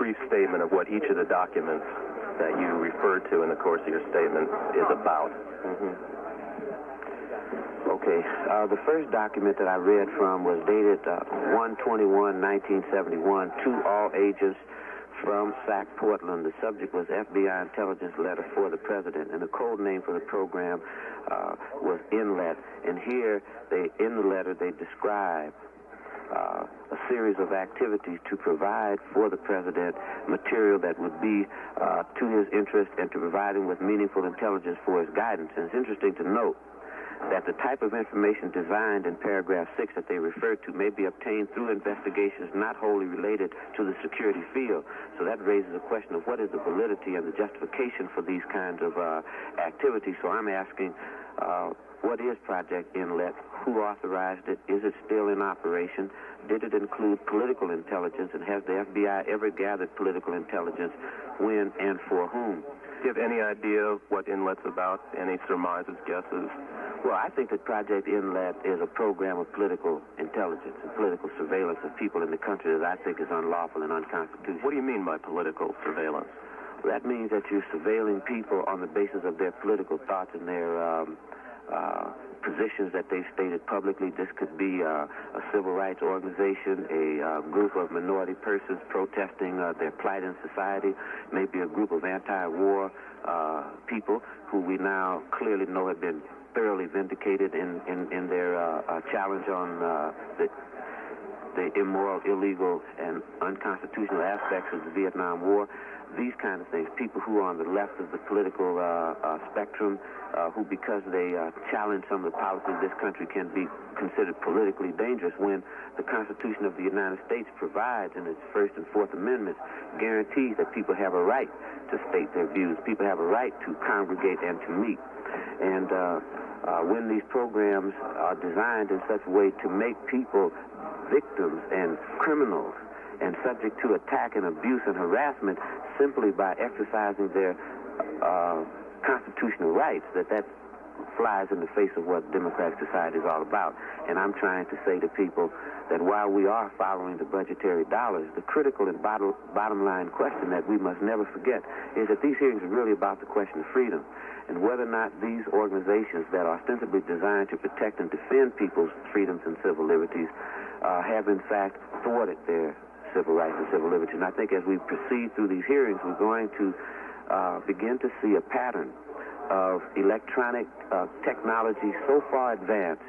brief statement of what each of the documents that you referred to in the course of your statement is about. Mm-hmm. Okay. Uh, the first document that I read from was dated uh, 121 1971 to all agents from SAC Portland. The subject was FBI intelligence letter for the president, and the code name for the program uh, was Inlet. And here, they in the letter, they describe uh, a series of activities to provide for the president material that would be uh, to his interest and to provide him with meaningful intelligence for his guidance. And it's interesting to note that the type of information designed in paragraph 6 that they refer to may be obtained through investigations not wholly related to the security field. So that raises a question of what is the validity and the justification for these kinds of uh, activities. So I'm asking, uh, what is Project Inlet? Who authorized it? Is it still in operation? Did it include political intelligence? And has the FBI ever gathered political intelligence? When and for whom? Do you have any idea of what Inlet's about? Any surmises, guesses? Well, I think that Project Inlet is a program of political intelligence and political surveillance of people in the country that I think is unlawful and unconstitutional. What do you mean by political surveillance? Well, that means that you're surveilling people on the basis of their political thoughts and their um, uh, positions that they've stated publicly. This could be uh, a civil rights organization, a uh, group of minority persons protesting uh, their plight in society, maybe a group of anti-war people who we now clearly know have been thoroughly vindicated in, in, in their challenge on the, the immoral, illegal, and unconstitutional aspects of the Vietnam War. These kind of things. People who are on the left of the political uh, uh, spectrum, uh, who because they challenge some of the policies of this country can be considered politically dangerous when the Constitution of the United States provides in its First and Fourth Amendments guarantees that people have a right to state their views. People have a right to congregate and to meet. And uh, uh, when these programs are designed in such a way to make people victims and criminals and subject to attack and abuse and harassment simply by exercising their uh, constitutional rights, that that flies in the face of what democratic society is all about. And I'm trying to say to people that while we are following the budgetary dollars, the critical and bottom, bottom line question that we must never forget is that these hearings are really about the question of freedom and whether or not these organizations that are ostensibly designed to protect and defend people's freedoms and civil liberties uh, have in fact thwarted their civil rights and civil liberties. And I think as we proceed through these hearings, we're going to uh, begin to see a pattern of electronic uh, technology so far advanced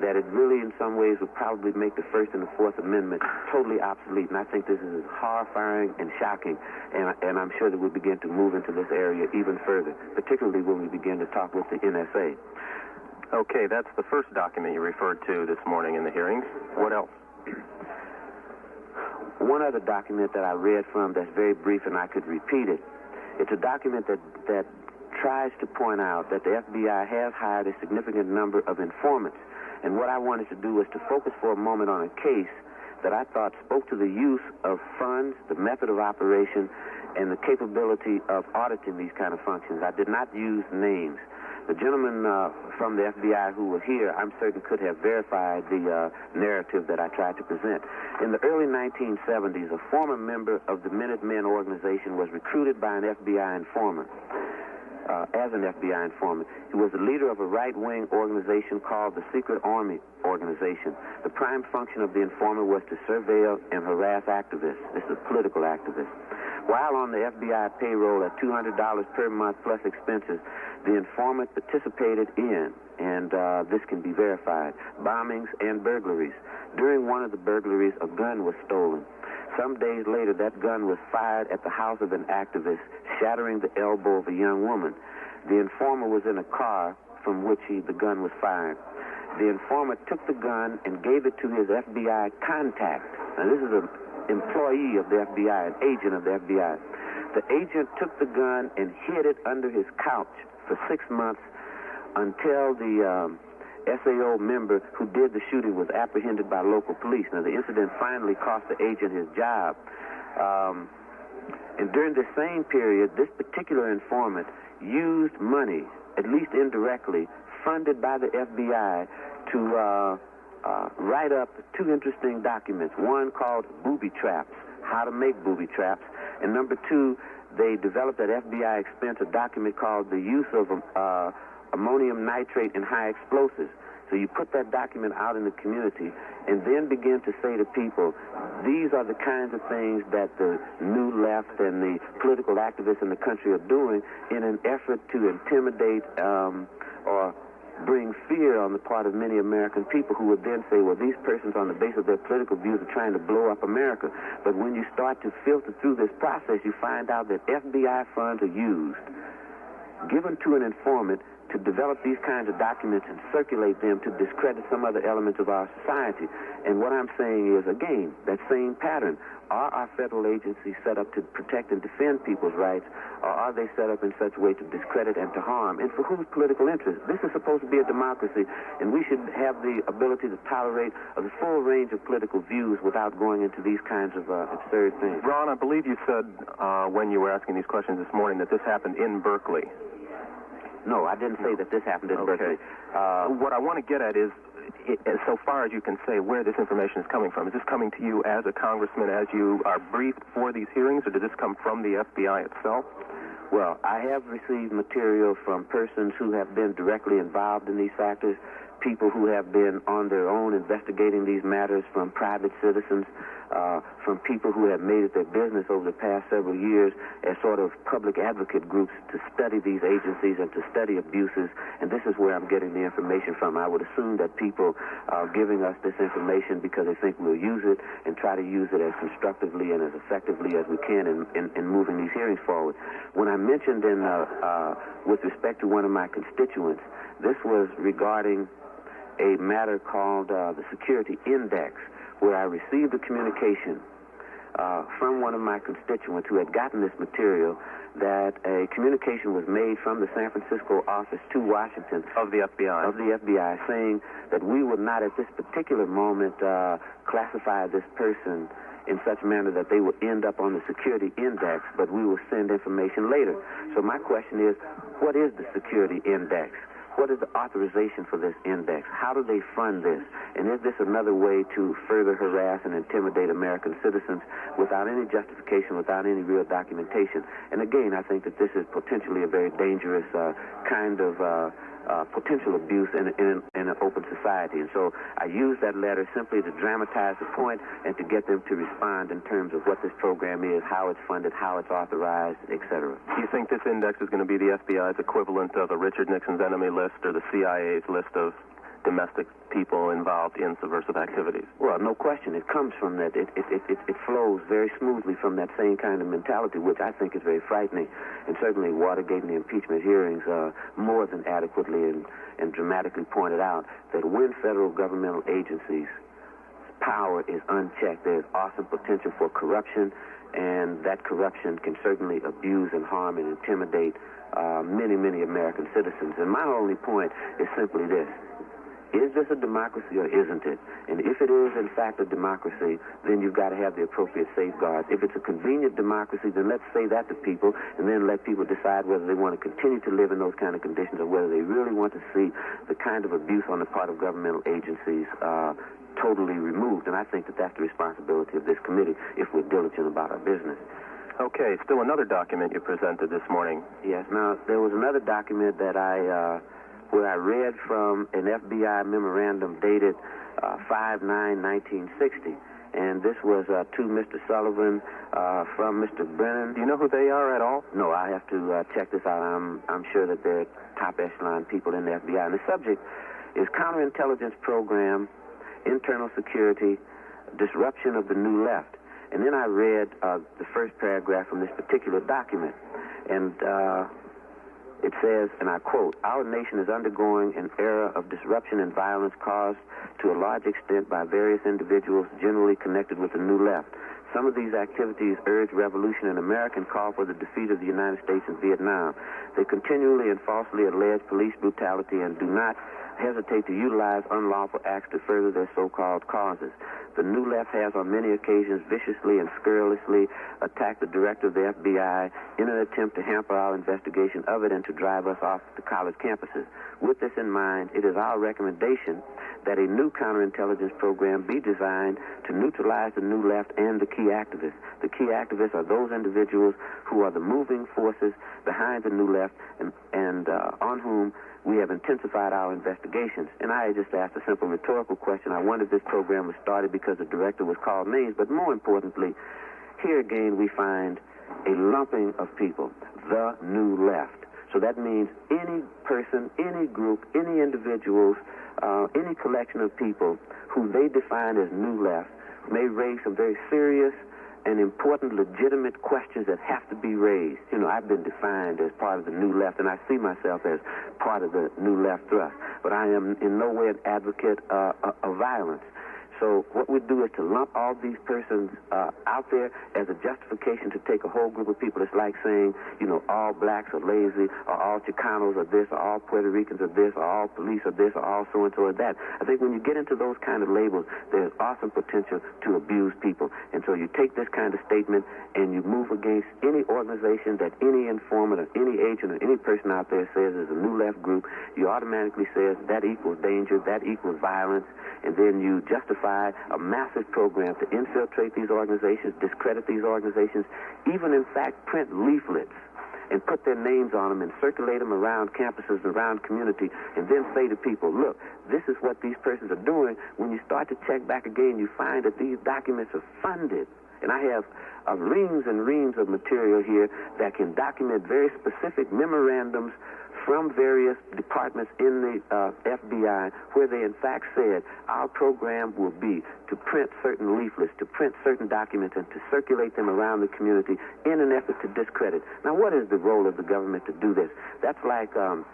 that it really, in some ways, would probably make the First and the Fourth Amendment totally obsolete. And I think this is horrifying and shocking. And, and I'm sure that we'll begin to move into this area even further, particularly when we begin to talk with the NSA. Okay, that's the first document you referred to this morning in the hearings. What else? One other document that I read from that's very brief and I could repeat it. It's a document that, that tries to point out that the FBI has hired a significant number of informants and what I wanted to do was to focus for a moment on a case that I thought spoke to the use of funds, the method of operation, and the capability of auditing these kind of functions. I did not use names. The gentleman uh, from the FBI who was here, I'm certain, could have verified the uh, narrative that I tried to present. In the early 1970s, a former member of the Minutemen organization was recruited by an FBI informant uh, as an FBI informant. He was the leader of a right-wing organization called the Secret Army Organization. The prime function of the informant was to surveil and harass activists. This is a political activist. While on the FBI payroll at $200 per month plus expenses, the informant participated in, and uh, this can be verified, bombings and burglaries. During one of the burglaries, a gun was stolen. Some days later, that gun was fired at the house of an activist, shattering the elbow of a young woman. The informer was in a car from which he, the gun was fired. The informer took the gun and gave it to his FBI contact. Now, this is an employee of the FBI, an agent of the FBI. The agent took the gun and hid it under his couch for six months until the um, SAO member who did the shooting was apprehended by local police. Now, the incident finally cost the agent his job. Um, and during the same period, this particular informant used money, at least indirectly, funded by the FBI to uh, uh, write up two interesting documents. One called Booby Traps, How to Make Booby Traps, And number two, they developed at FBI expense a document called the use of uh, ammonium nitrate in high explosives. So you put that document out in the community and then begin to say to people, these are the kinds of things that the new left and the political activists in the country are doing in an effort to intimidate um, or bring fear on the part of many American people who would then say, well, these persons on the basis of their political views are trying to blow up America. But when you start to filter through this process, you find out that FBI funds are used, given to an informant to develop these kinds of documents and circulate them to discredit some other elements of our society. And what I'm saying is, again, that same pattern. Are our federal agencies set up to protect and defend people's rights, or are they set up in such a way to discredit and to harm? And for whose political interest? This is supposed to be a democracy, and we should have the ability to tolerate the full range of political views without going into these kinds of uh, absurd things. Ron, I believe you said uh, when you were asking these questions this morning that this happened in Berkeley. No, I didn't say that this happened in okay. Berkeley. Uh, what I want to get at is, it, so far as you can say, where this information is coming from. Is this coming to you as a congressman, as you are briefed for these hearings, or did this come from the FBI itself? Well, I have received material from persons who have been directly involved in these factors people who have been on their own investigating these matters, from private citizens, uh, from people who have made it their business over the past several years as sort of public advocate groups to study these agencies and to study abuses. And this is where I'm getting the information from. I would assume that people are giving us this information because they think we'll use it and try to use it as constructively and as effectively as we can in, in, in moving these hearings forward. When I mentioned in, uh, uh, with respect to one of my constituents, this was regarding a matter called uh, the Security Index, where I received a communication uh, from one of my constituents who had gotten this material that a communication was made from the San Francisco office to Washington of the FBI of the FBI saying that we would not at this particular moment uh, classify this person in such a manner that they would end up on the security index, but we will send information later. So my question is, what is the security index? What is the authorization for this index? How do they fund this? And is this another way to further harass and intimidate American citizens without any justification, without any real documentation? And again, I think that this is potentially a very dangerous uh, kind of uh, uh, potential abuse in, in, in, an open society. And so I use that letter simply to dramatize the point and to get them to respond in terms of what this program is, how it's funded, how it's authorized, etc. Do you think this index is going to be the FBI's equivalent of a Richard Nixon's enemy list or the CIA's list of domestic people involved in subversive activities. Well, no question. It comes from that. It, it, it, it, flows very smoothly from that same kind of mentality, which I think is very frightening. And certainly Watergate and the impeachment hearings uh, more than adequately and, and dramatically pointed out that when federal governmental agencies power is unchecked, there's awesome potential for corruption, and that corruption can certainly abuse and harm and intimidate uh, many, many American citizens. And my only point is simply this. Is this a democracy or isn't it? And if it is, in fact, a democracy, then you've got to have the appropriate safeguards. If it's a convenient democracy, then let's say that to people and then let people decide whether they want to continue to live in those kind of conditions or whether they really want to see the kind of abuse on the part of governmental agencies uh, totally removed. And I think that that's the responsibility of this committee if we're diligent about our business. Okay, still another document you presented this morning. Yes, now, there was another document that I. Uh, where I read from an FBI memorandum dated uh, 5-9-1960. And this was uh, to Mr. Sullivan uh, from Mr. Brennan. Do you know who they are at all? No, I have to uh, check this out. I'm, I'm sure that they're top echelon people in the FBI. And the subject is counterintelligence program, internal security, disruption of the new left. And then I read uh, the first paragraph from this particular document. And uh, it says, and I quote, Our nation is undergoing an era of disruption and violence caused to a large extent by various individuals generally connected with the New Left. Some of these activities urge revolution in America and call for the defeat of the United States in Vietnam. They continually and falsely allege police brutality and do not hesitate to utilize unlawful acts to further their so-called causes. The New Left has on many occasions viciously and scurrilously attacked the director of the FBI in an attempt to hamper our investigation of it and to drive us off the college campuses. With this in mind, it is our recommendation that a new counterintelligence program be designed to neutralize the New Left and the key activists. The key activists are those individuals who are the moving forces behind the New Left and, and uh, on whom we have intensified our investigations. And I just asked a simple rhetorical question. I wondered if this program was started because the director was called names, but more importantly, here again we find a lumping of people, the new left. So that means any person, any group, any individuals, uh, any collection of people who they define as new left may raise some very serious and important, legitimate questions that have to be raised. You know, I've been defined as part of the New Left, and I see myself as part of the New Left thrust. But I am in no way an advocate uh, of violence. So what we do is to lump all these persons uh, out there as a justification to take a whole group of people. It's like saying, you know, all blacks are lazy, or all Chicanos are this, or all Puerto Ricans are this, or all police are this, or all so and so are that. I think when you get into those kind of labels, there's awesome potential to abuse people. And so you take this kind of statement and you move against any organization that any informant or any agent or any person out there says is a new left group, you automatically says that equals danger, that equals violence, and then you justify a massive program to infiltrate these organizations, discredit these organizations, even in fact print leaflets and put their names on them and circulate them around campuses, around community, and then say to people, look, this is what these persons are doing. When you start to check back again, you find that these documents are funded. And I have uh, reams and reams of material here that can document very specific memorandums from various departments in the uh, FBI where they in fact said our program will be to print certain leaflets, to print certain documents, and to circulate them around the community in an effort to discredit. Now, what is the role of the government to do this? That's like um,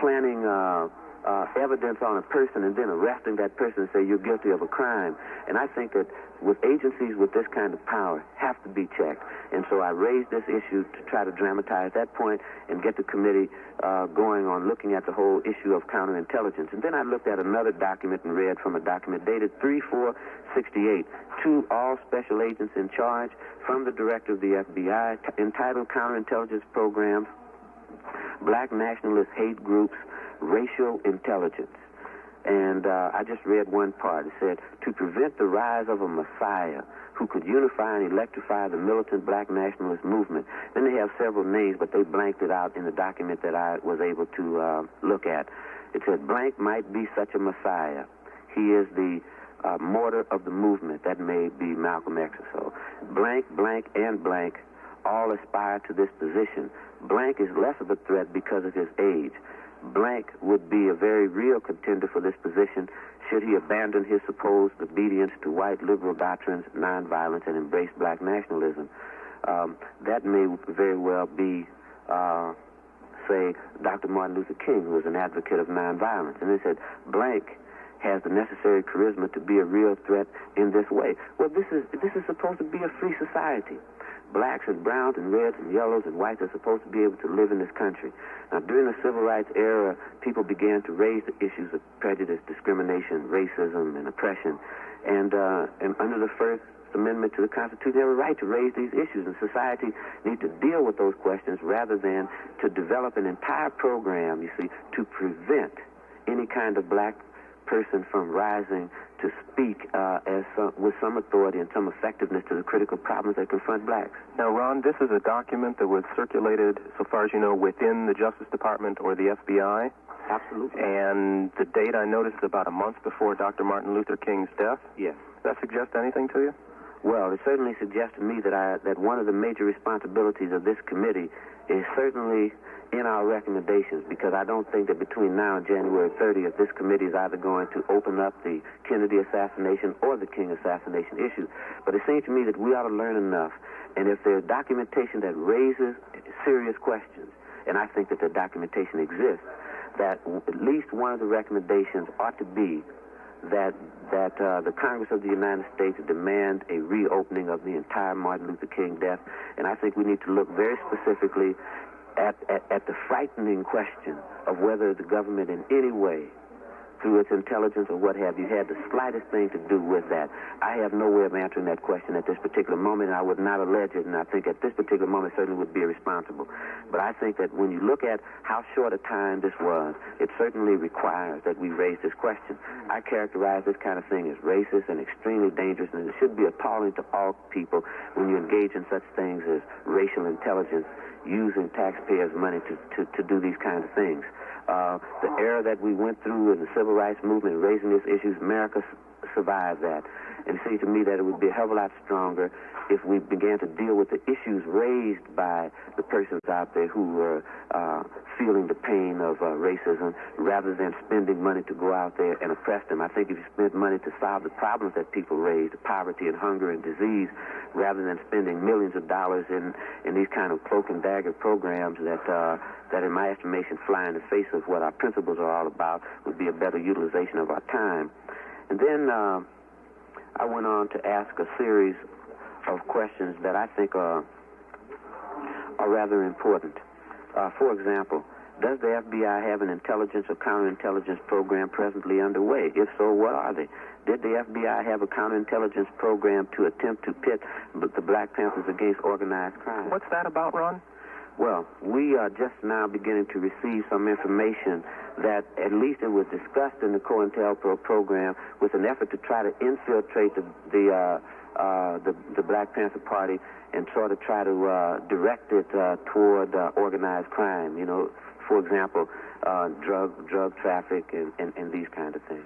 planning. Uh, uh, evidence on a person and then arresting that person and say you're guilty of a crime. And I think that with agencies with this kind of power have to be checked. And so I raised this issue to try to dramatize that point and get the committee uh, going on looking at the whole issue of counterintelligence. And then I looked at another document and read from a document dated 3-4-68 to all special agents in charge from the director of the FBI entitled Counterintelligence Programs, Black Nationalist Hate Groups, racial intelligence. And uh, I just read one part. It said, to prevent the rise of a messiah who could unify and electrify the militant black nationalist movement. Then they have several names, but they blanked it out in the document that I was able to uh, look at. It said, blank might be such a messiah. He is the uh, mortar of the movement. That may be Malcolm X or so. Blank, blank, and blank all aspire to this position. Blank is less of a threat because of his age. Blank would be a very real contender for this position should he abandon his supposed obedience to white liberal doctrines, nonviolence, and embrace black nationalism. Um, that may very well be, uh, say, Dr. Martin Luther King, who was an advocate of nonviolence. And they said, Blank has the necessary charisma to be a real threat in this way. Well, this is this is supposed to be a free society blacks and browns and reds and yellows and whites are supposed to be able to live in this country. Now, during the civil rights era, people began to raise the issues of prejudice, discrimination, racism, and oppression. And, uh, and under the First Amendment to the Constitution, they have a right to raise these issues, and society needs to deal with those questions rather than to develop an entire program, you see, to prevent any kind of black person from rising to speak uh, as some, with some authority and some effectiveness to the critical problems that confront blacks. Now, Ron, this is a document that was circulated, so far as you know, within the Justice Department or the FBI. Absolutely. And the date I noticed is about a month before Dr. Martin Luther King's death. Yes. Does that suggest anything to you? Well, it certainly suggests to me that I that one of the major responsibilities of this committee is certainly in our recommendations because I don't think that between now and January 30th, this committee is either going to open up the Kennedy assassination or the King assassination issue. But it seems to me that we ought to learn enough. And if there's documentation that raises serious questions, and I think that the documentation exists, that at least one of the recommendations ought to be that that uh, the Congress of the United States demand a reopening of the entire Martin Luther King death, and I think we need to look very specifically at, at, at the frightening question of whether the government in any way through its intelligence or what have you, had the slightest thing to do with that? I have no way of answering that question at this particular moment, and I would not allege it, and I think at this particular moment certainly would be irresponsible. But I think that when you look at how short a time this was, it certainly requires that we raise this question. I characterize this kind of thing as racist and extremely dangerous, and it should be appalling to all people when you engage in such things as racial intelligence using taxpayers' money to, to, to do these kinds of things. Uh, the era that we went through in the civil rights movement, raising these issues, America survived that. And it seems to me that it would be a hell of a lot stronger if we began to deal with the issues raised by the persons out there who were uh, feeling the pain of uh, racism rather than spending money to go out there and oppress them. I think if you spend money to solve the problems that people raise, the poverty and hunger and disease, rather than spending millions of dollars in, in these kind of cloak and dagger programs that, uh, that in my estimation fly in the face of what our principles are all about, would be a better utilization of our time. And then uh, I went on to ask a series of questions that I think are, are rather important. Uh, for example, does the FBI have an intelligence or counterintelligence program presently underway? If so, what are they? Did the FBI have a counterintelligence program to attempt to pit the Black Panthers against organized crime? What's that about, Ron? Well, we are just now beginning to receive some information that at least it was discussed in the COINTELPRO program with an effort to try to infiltrate the, the uh, uh, the, the Black Panther Party and sort of try to uh, direct it uh, toward uh, organized crime. You know, for example, uh, drug drug traffic and, and, and these kind of things.